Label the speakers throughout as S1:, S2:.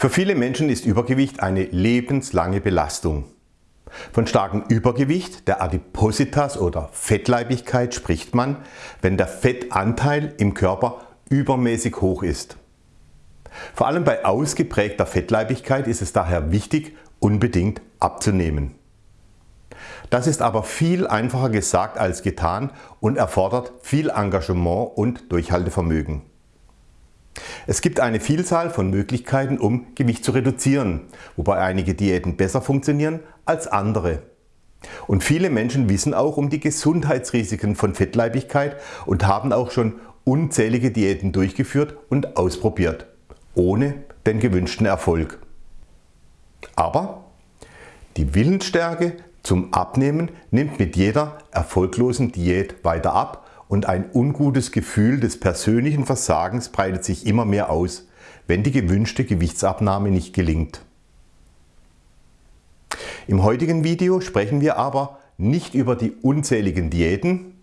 S1: Für viele Menschen ist Übergewicht eine lebenslange Belastung. Von starkem Übergewicht, der Adipositas oder Fettleibigkeit spricht man, wenn der Fettanteil im Körper übermäßig hoch ist. Vor allem bei ausgeprägter Fettleibigkeit ist es daher wichtig, unbedingt abzunehmen. Das ist aber viel einfacher gesagt als getan und erfordert viel Engagement und Durchhaltevermögen. Es gibt eine Vielzahl von Möglichkeiten, um Gewicht zu reduzieren, wobei einige Diäten besser funktionieren als andere. Und viele Menschen wissen auch um die Gesundheitsrisiken von Fettleibigkeit und haben auch schon unzählige Diäten durchgeführt und ausprobiert, ohne den gewünschten Erfolg. Aber die Willensstärke zum Abnehmen nimmt mit jeder erfolglosen Diät weiter ab und ein ungutes Gefühl des persönlichen Versagens breitet sich immer mehr aus, wenn die gewünschte Gewichtsabnahme nicht gelingt. Im heutigen Video sprechen wir aber nicht über die unzähligen Diäten.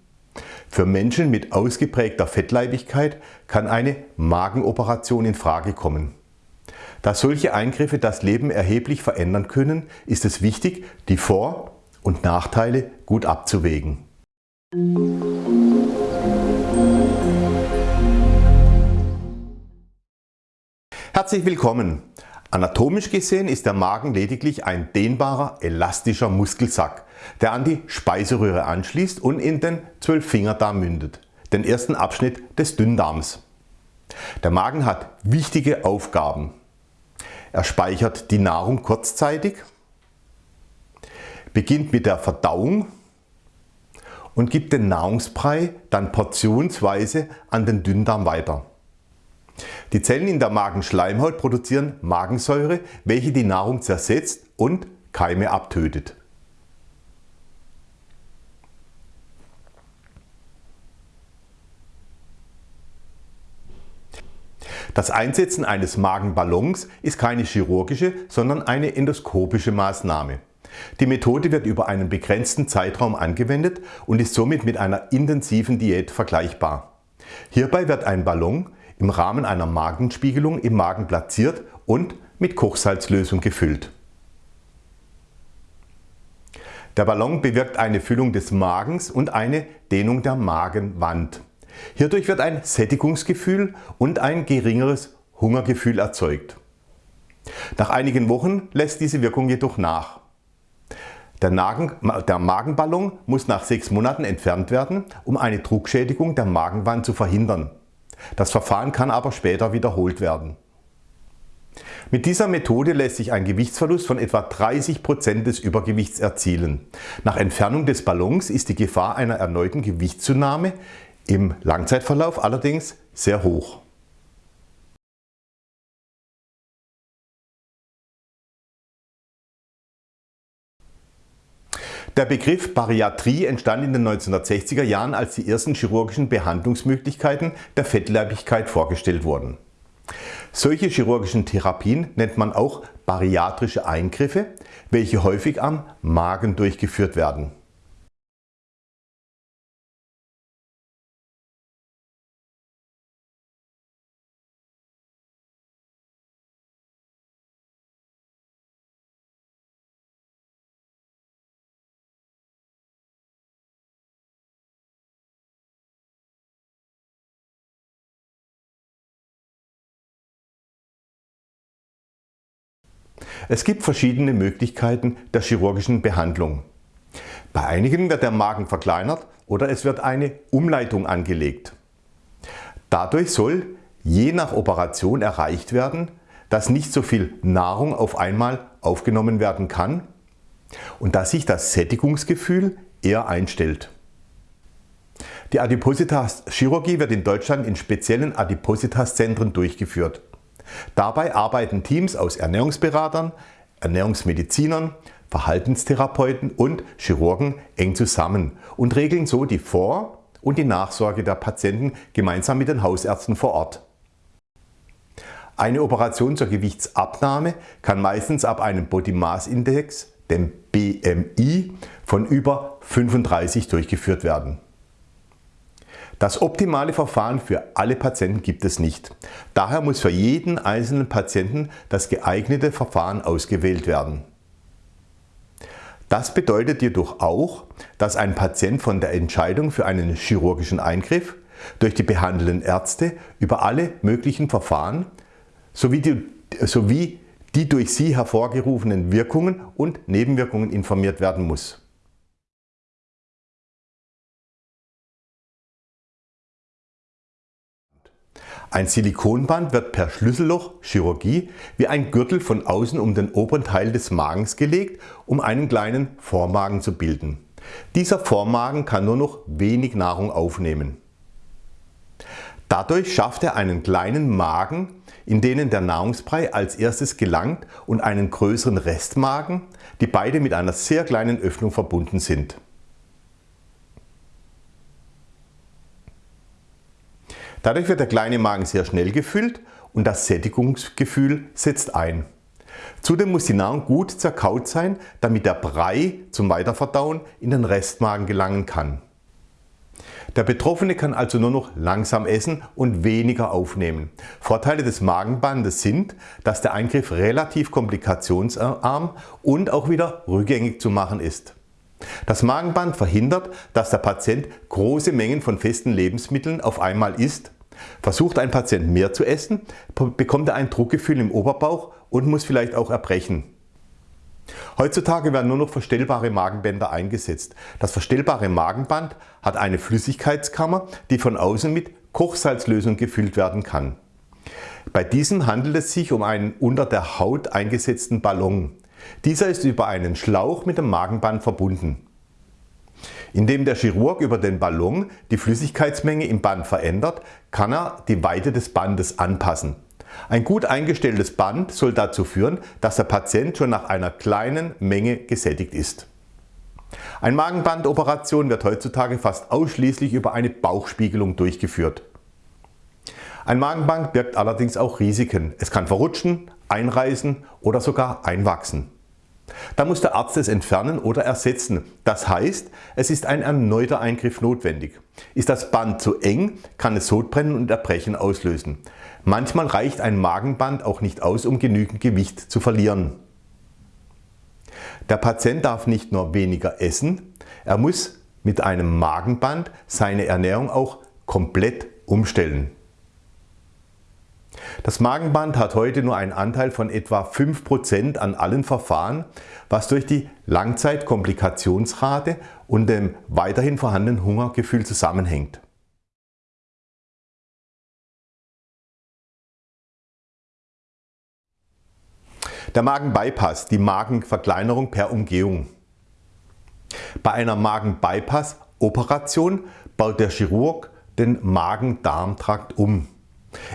S1: Für Menschen mit ausgeprägter Fettleibigkeit kann eine Magenoperation in Frage kommen. Da solche Eingriffe das Leben erheblich verändern können, ist es wichtig, die Vor- und Nachteile gut abzuwägen. Herzlich willkommen! Anatomisch gesehen ist der Magen lediglich ein dehnbarer, elastischer Muskelsack, der an die Speiseröhre anschließt und in den Zwölffingerdarm mündet, den ersten Abschnitt des Dünndarms. Der Magen hat wichtige Aufgaben. Er speichert die Nahrung kurzzeitig, beginnt mit der Verdauung und gibt den Nahrungsbrei dann portionsweise an den Dünndarm weiter. Die Zellen in der Magenschleimhaut produzieren Magensäure, welche die Nahrung zersetzt und Keime abtötet. Das Einsetzen eines Magenballons ist keine chirurgische, sondern eine endoskopische Maßnahme. Die Methode wird über einen begrenzten Zeitraum angewendet und ist somit mit einer intensiven Diät vergleichbar. Hierbei wird ein Ballon im Rahmen einer Magenspiegelung im Magen platziert und mit Kochsalzlösung gefüllt. Der Ballon bewirkt eine Füllung des Magens und eine Dehnung der Magenwand. Hierdurch wird ein Sättigungsgefühl und ein geringeres Hungergefühl erzeugt. Nach einigen Wochen lässt diese Wirkung jedoch nach. Der, Nagen, der, Magenballon muss nach sechs Monaten entfernt werden, um eine Druckschädigung der Magenwand zu verhindern. Das Verfahren kann aber später wiederholt werden. Mit dieser Methode lässt sich ein Gewichtsverlust von etwa 30% des Übergewichts erzielen. Nach Entfernung des Ballons ist die Gefahr einer erneuten Gewichtszunahme im Langzeitverlauf allerdings sehr hoch. Der Begriff Bariatrie entstand in den 1960er Jahren, als die ersten chirurgischen Behandlungsmöglichkeiten der Fettleibigkeit vorgestellt wurden. Solche chirurgischen Therapien nennt man auch bariatrische Eingriffe, welche häufig am Magen durchgeführt werden. Es gibt verschiedene Möglichkeiten der chirurgischen Behandlung. Bei einigen wird der Magen verkleinert oder es wird eine Umleitung angelegt. Dadurch soll je nach Operation erreicht werden, dass nicht so viel Nahrung auf einmal aufgenommen werden kann und dass sich das Sättigungsgefühl eher einstellt. Die Adipositas-Chirurgie wird in Deutschland in speziellen Adipositas-Zentren durchgeführt. Dabei arbeiten Teams aus Ernährungsberatern, Ernährungsmedizinern, Verhaltenstherapeuten und Chirurgen eng zusammen und regeln so die Vor- und die Nachsorge der Patienten gemeinsam mit den Hausärzten vor Ort. Eine Operation zur Gewichtsabnahme kann meistens ab einem Body Mass Index, dem BMI, von über 35 durchgeführt werden. Das optimale Verfahren für alle Patienten gibt es nicht. Daher muss für jeden einzelnen Patienten das geeignete Verfahren ausgewählt werden. Das bedeutet jedoch auch, dass ein Patient von der Entscheidung für einen chirurgischen Eingriff durch die behandelnden Ärzte über alle möglichen Verfahren sowie die, sowie die durch sie hervorgerufenen Wirkungen und Nebenwirkungen informiert werden muss. Ein Silikonband wird per Schlüssellochchirurgie wie ein Gürtel von außen um den oberen Teil des Magens gelegt, um einen kleinen Vormagen zu bilden. Dieser Vormagen kann nur noch wenig Nahrung aufnehmen. Dadurch schafft er einen kleinen Magen, in denen der Nahrungsbrei als erstes gelangt und einen größeren Restmagen, die beide mit einer sehr kleinen Öffnung verbunden sind. Dadurch wird der kleine Magen sehr schnell gefüllt und das Sättigungsgefühl setzt ein. Zudem muss die Nahrung gut zerkaut sein, damit der Brei zum Weiterverdauen in den Restmagen gelangen kann. Der Betroffene kann also nur noch langsam essen und weniger aufnehmen. Vorteile des Magenbandes sind, dass der Eingriff relativ komplikationsarm und auch wieder rückgängig zu machen ist. Das Magenband verhindert, dass der Patient große Mengen von festen Lebensmitteln auf einmal isst. Versucht ein Patient mehr zu essen, bekommt er ein Druckgefühl im Oberbauch und muss vielleicht auch erbrechen. Heutzutage werden nur noch verstellbare Magenbänder eingesetzt. Das verstellbare Magenband hat eine Flüssigkeitskammer, die von außen mit Kochsalzlösung gefüllt werden kann. Bei diesem handelt es sich um einen unter der Haut eingesetzten Ballon. Dieser ist über einen Schlauch mit dem Magenband verbunden. Indem der Chirurg über den Ballon die Flüssigkeitsmenge im Band verändert, kann er die Weite des Bandes anpassen. Ein gut eingestelltes Band soll dazu führen, dass der Patient schon nach einer kleinen Menge gesättigt ist. Eine Magenbandoperation wird heutzutage fast ausschließlich über eine Bauchspiegelung durchgeführt. Ein Magenband birgt allerdings auch Risiken. Es kann verrutschen, einreißen oder sogar einwachsen. Da muss der Arzt es entfernen oder ersetzen. Das heißt, es ist ein erneuter Eingriff notwendig. Ist das Band zu eng, kann es Sodbrennen und Erbrechen auslösen. Manchmal reicht ein Magenband auch nicht aus, um genügend Gewicht zu verlieren. Der Patient darf nicht nur weniger essen, er muss mit einem Magenband seine Ernährung auch komplett umstellen. Das Magenband hat heute nur einen Anteil von etwa 5% an allen Verfahren, was durch die Langzeitkomplikationsrate und dem weiterhin vorhandenen Hungergefühl zusammenhängt. Der Magenbypass, die Magenverkleinerung per Umgehung. Bei einer Magenbypass-Operation baut der Chirurg den Magen-Darm-Trakt um.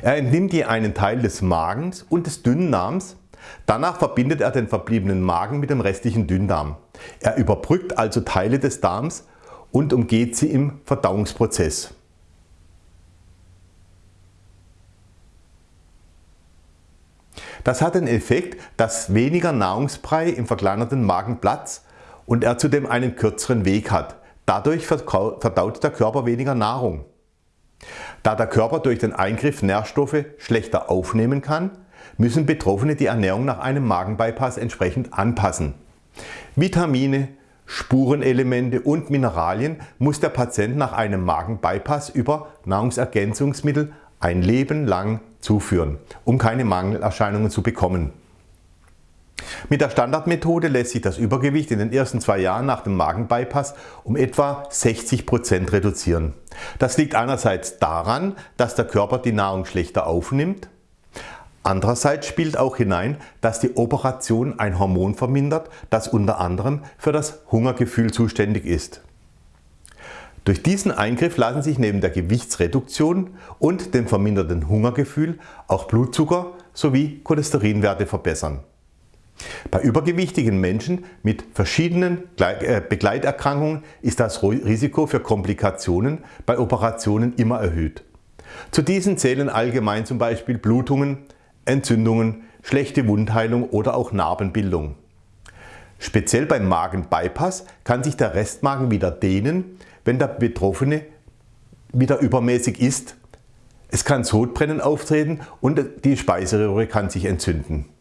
S1: Er entnimmt je einen Teil des Magens und des Dünndarms, danach verbindet er den verbliebenen Magen mit dem restlichen Dünndarm. Er überbrückt also Teile des Darms und umgeht sie im Verdauungsprozess. Das hat den Effekt, dass weniger Nahrungsbrei im verkleinerten Magen Platz und er zudem einen kürzeren Weg hat. Dadurch verdaut der Körper weniger Nahrung. Da der Körper durch den Eingriff Nährstoffe schlechter aufnehmen kann, müssen Betroffene die Ernährung nach einem Magenbypass entsprechend anpassen. Vitamine, Spurenelemente und Mineralien muss der Patient nach einem Magenbypass über Nahrungsergänzungsmittel ein Leben lang zuführen, um keine Mangelerscheinungen zu bekommen. Mit der Standardmethode lässt sich das Übergewicht in den ersten zwei Jahren nach dem Magenbypass um etwa 60% reduzieren. Das liegt einerseits daran, dass der Körper die Nahrung schlechter aufnimmt, Andererseits spielt auch hinein, dass die Operation ein Hormon vermindert, das unter anderem für das Hungergefühl zuständig ist. Durch diesen Eingriff lassen sich neben der Gewichtsreduktion und dem verminderten Hungergefühl auch Blutzucker sowie Cholesterinwerte verbessern. Bei übergewichtigen Menschen mit verschiedenen äh, Begleiterkrankungen ist das Risiko für Komplikationen bei Operationen immer erhöht. Zu diesen zählen allgemein zum Beispiel Blutungen, Entzündungen, schlechte Wundheilung oder auch Narbenbildung. Speziell beim Magenbypass kann sich der Restmagen wieder dehnen, wenn der Betroffene wieder übermäßig isst. Es kann Sodbrennen auftreten und die Speiseröhre kann sich entzünden.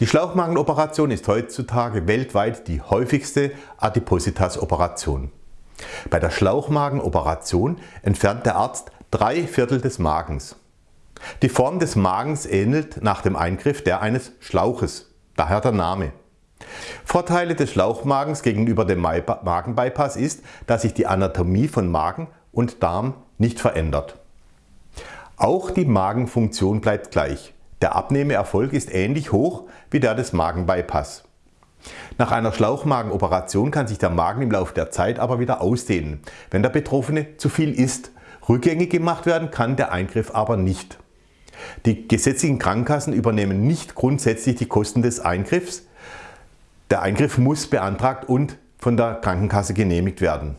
S1: Die Schlauchmagenoperation ist heutzutage weltweit die häufigste Adipositas-Operation. Bei der Schlauchmagenoperation entfernt der Arzt drei Viertel des Magens. Die Form des Magens ähnelt nach dem Eingriff der eines Schlauches, daher der Name. Vorteile des Schlauchmagens gegenüber dem Magenbypass ist, dass sich die Anatomie von Magen und Darm nicht verändert. Auch die Magenfunktion bleibt gleich. Der Abnehmeerfolg ist ähnlich hoch wie der des Magenbypass. Nach einer Schlauchmagenoperation kann sich der Magen im Laufe der Zeit aber wieder ausdehnen, wenn der Betroffene zu viel isst. Rückgängig gemacht werden kann der Eingriff aber nicht. Die gesetzlichen Krankenkassen übernehmen nicht grundsätzlich die Kosten des Eingriffs. Der Eingriff muss beantragt und von der Krankenkasse genehmigt werden.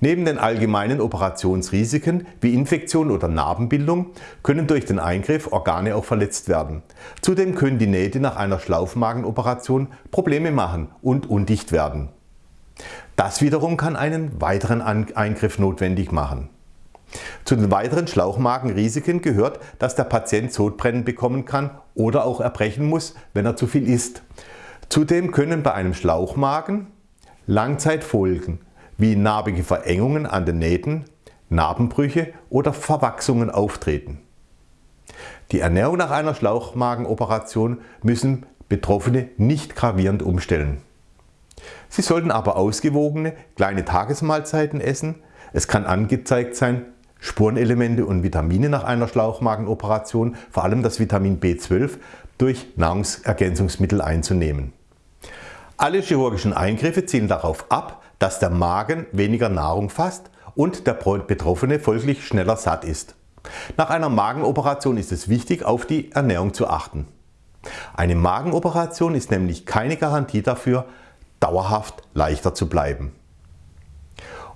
S1: Neben den allgemeinen Operationsrisiken wie Infektion oder Narbenbildung können durch den Eingriff Organe auch verletzt werden. Zudem können die Nähte nach einer Schlaufmagenoperation Probleme machen und undicht werden. Das wiederum kann einen weiteren Eingriff notwendig machen. Zu den weiteren Schlauchmagenrisiken gehört, dass der Patient Sodbrennen bekommen kann oder auch erbrechen muss, wenn er zu viel isst. Zudem können bei einem Schlauchmagen Langzeitfolgen wie narbige Verengungen an den Nähten, Narbenbrüche oder Verwachsungen auftreten. Die Ernährung nach einer Schlauchmagenoperation müssen Betroffene nicht gravierend umstellen. Sie sollten aber ausgewogene kleine Tagesmahlzeiten essen. Es kann angezeigt sein, Spurenelemente und Vitamine nach einer Schlauchmagenoperation, vor allem das Vitamin B12, durch Nahrungsergänzungsmittel einzunehmen. Alle chirurgischen Eingriffe zielen darauf ab, dass der Magen weniger Nahrung fasst und der Betroffene folglich schneller satt ist. Nach einer Magenoperation ist es wichtig, auf die Ernährung zu achten. Eine Magenoperation ist nämlich keine Garantie dafür, dauerhaft leichter zu bleiben.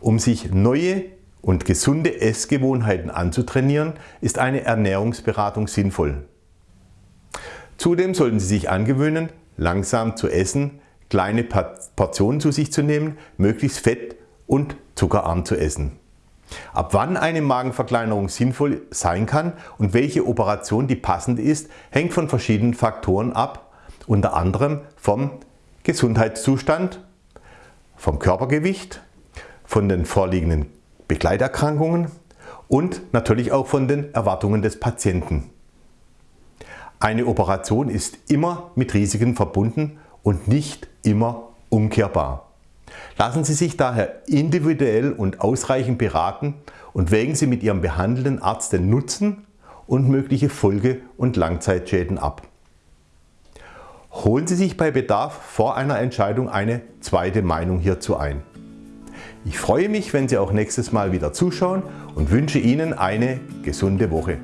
S1: Um sich neue und gesunde Essgewohnheiten anzutrainieren, ist eine Ernährungsberatung sinnvoll. Zudem sollten Sie sich angewöhnen, langsam zu essen, kleine Portionen zu sich zu nehmen, möglichst fett und zuckerarm zu essen. Ab wann eine Magenverkleinerung sinnvoll sein kann und welche Operation die passende ist, hängt von verschiedenen Faktoren ab, unter anderem vom Gesundheitszustand, vom Körpergewicht, von den vorliegenden Begleiterkrankungen und natürlich auch von den Erwartungen des Patienten. Eine Operation ist immer mit Risiken verbunden und nicht immer umkehrbar. Lassen Sie sich daher individuell und ausreichend beraten und wägen Sie mit Ihrem behandelnden Arzt den Nutzen und mögliche Folge- und Langzeitschäden ab. Holen Sie sich bei Bedarf vor einer Entscheidung eine zweite Meinung hierzu ein. Ich freue mich, wenn Sie auch nächstes Mal wieder zuschauen und wünsche Ihnen eine gesunde Woche.